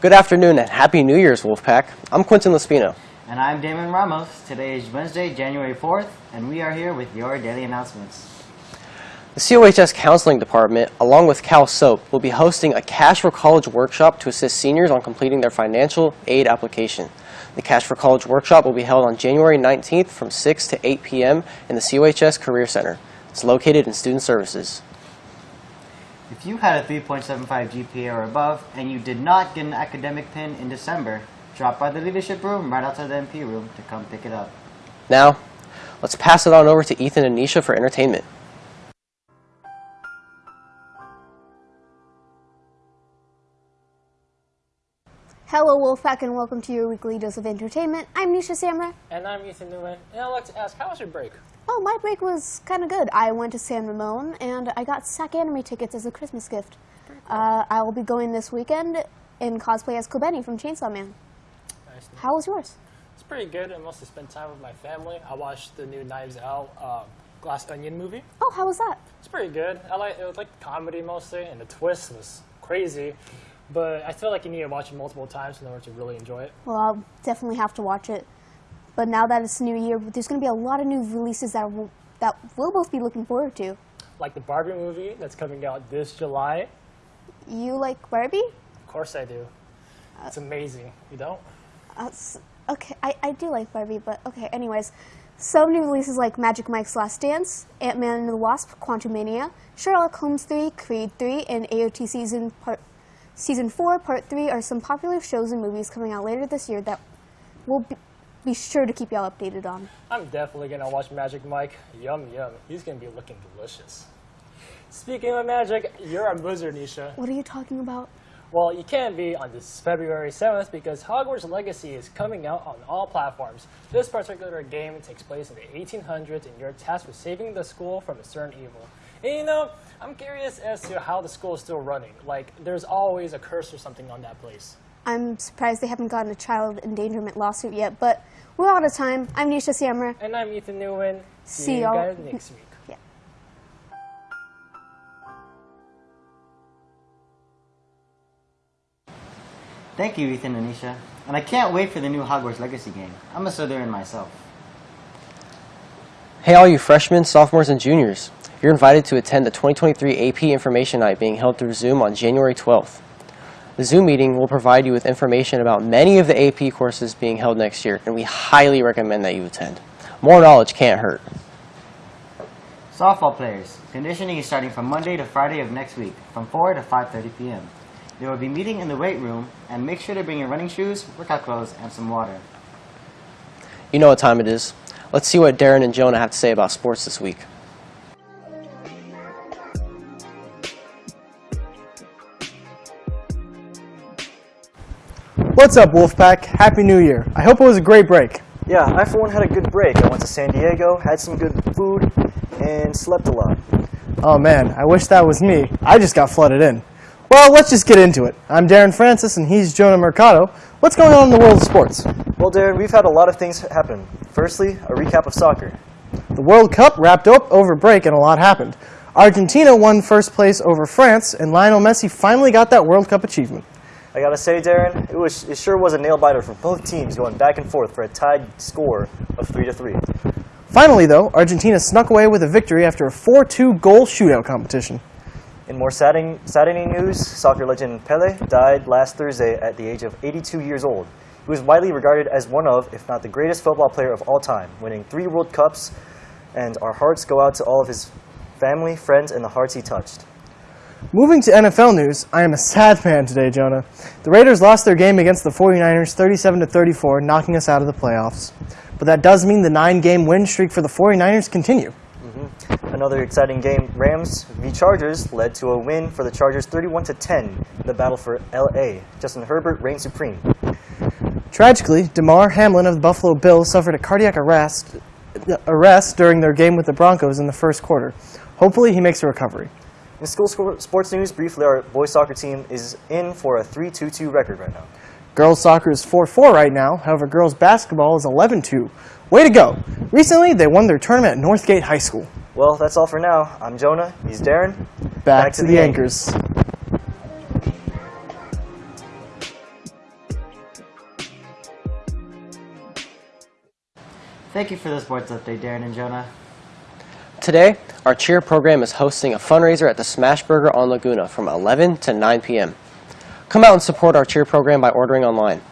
Good afternoon and Happy New Year's, Wolfpack. I'm Quentin Lespino. And I'm Damon Ramos. Today is Wednesday, January 4th, and we are here with your daily announcements. The COHS Counseling Department, along with Cal SOAP, will be hosting a Cash for College workshop to assist seniors on completing their financial aid application. The Cash for College workshop will be held on January 19th from 6 to 8 p.m. in the COHS Career Center. It's located in Student Services. If you had a 3.75 GPA or above and you did not get an academic pin in December, drop by the leadership room right outside the MP room to come pick it up. Now, let's pass it on over to Ethan and Nisha for entertainment. Hello, Wolfpack, and welcome to your weekly dose of entertainment. I'm Nisha Samra. And I'm Ethan Newman. And I'd like to ask, how was your break? Oh, my break was kind of good. I went to San Ramon, and I got SAC anime tickets as a Christmas gift. Uh, I will be going this weekend in cosplay as Kobeni from Chainsaw Man. Nice. How was yours? It's pretty good. I mostly spent time with my family. I watched the new Knives Out um, Glass Onion movie. Oh, how was that? It's pretty good. I like it was like comedy mostly, and the twist was crazy. But I feel like you need to watch it multiple times in order to really enjoy it. Well, I'll definitely have to watch it. But now that it's New Year, there's going to be a lot of new releases that will, that we'll both be looking forward to. Like the Barbie movie that's coming out this July. You like Barbie? Of course I do. It's amazing. You don't? Uh, okay, I, I do like Barbie, but okay, anyways. Some new releases like Magic Mike's Last Dance, Ant-Man and the Wasp, Quantumania, Sherlock Holmes 3, Creed 3, and AOT Season Part Season 4, Part 3 are some popular shows and movies coming out later this year that we'll be, be sure to keep y'all updated on. I'm definitely gonna watch Magic Mike. Yum yum. He's gonna be looking delicious. Speaking of magic, you're a wizard, Nisha. What are you talking about? Well, you can be on this February 7th because Hogwarts Legacy is coming out on all platforms. This particular game takes place in the 1800s and you're tasked with saving the school from a certain evil. And you know, I'm curious as to how the school is still running. Like, there's always a curse or something on that place. I'm surprised they haven't gotten a child endangerment lawsuit yet, but we're out of time. I'm Nisha Samra. And I'm Ethan Nguyen. See See you y'all guys next week. Yeah. Thank you, Ethan and Nisha. And I can't wait for the new Hogwarts Legacy game. I'm a Slytherin myself. Hey, all you freshmen, sophomores, and juniors. You're invited to attend the 2023 AP Information Night being held through Zoom on January 12th. The Zoom meeting will provide you with information about many of the AP courses being held next year, and we highly recommend that you attend. More knowledge can't hurt. Softball players. Conditioning is starting from Monday to Friday of next week, from 4 to 5.30 p.m. There will be meeting in the weight room, and make sure to bring your running shoes, workout clothes, and some water. You know what time it is. Let's see what Darren and Jonah have to say about sports this week. What's up, Wolfpack? Happy New Year. I hope it was a great break. Yeah, I for one had a good break. I went to San Diego, had some good food, and slept a lot. Oh man, I wish that was me. I just got flooded in. Well, let's just get into it. I'm Darren Francis and he's Jonah Mercado. What's going on in the world of sports? Well, Darren, we've had a lot of things happen. Firstly, a recap of soccer. The World Cup wrapped up over break and a lot happened. Argentina won first place over France and Lionel Messi finally got that World Cup achievement. I gotta say, Darren, it was it sure was a nail biter for both teams going back and forth for a tied score of three to three. Finally, though, Argentina snuck away with a victory after a 4-2 goal shootout competition. In more saddening, saddening news, soccer legend Pele died last Thursday at the age of 82 years old. He was widely regarded as one of, if not the greatest football player of all time, winning three World Cups, and our hearts go out to all of his family, friends, and the hearts he touched. Moving to NFL news, I am a sad man today, Jonah. The Raiders lost their game against the 49ers 37 to 34, knocking us out of the playoffs. But that does mean the nine-game win streak for the 49ers continue. Mm-hmm. Another exciting game, Rams v Chargers, led to a win for the Chargers 31 to 10 in the battle for LA. Justin Herbert reigned supreme. Tragically, Damar Hamlin of the Buffalo Bills suffered a cardiac arrest, arrest during their game with the Broncos in the first quarter. Hopefully, he makes a recovery. In school sports news, briefly, our boys soccer team is in for a 3-2-2 record right now. Girls soccer is 4-4 right now. However, girls basketball is 11-2. Way to go! Recently, they won their tournament at Northgate High School. Well, that's all for now. I'm Jonah. He's Darren. Back, Back to, to, the, the anchors. anchors. Thank you for the sports update, Darren and Jonah. Today, our cheer program is hosting a fundraiser at the Smash Burger on Laguna from 11 to 9 p.m. Come out and support our cheer program by ordering online.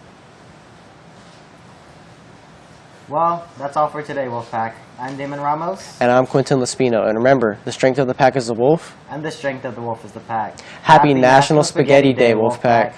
Well, that's all for today, Wolfpack. I'm Damon Ramos, And I'm Quentin Lespino. And remember, the strength of the pack is the wolf. and the strength of the wolf is the pack. Happy, National Spaghetti Day, Wolfpack.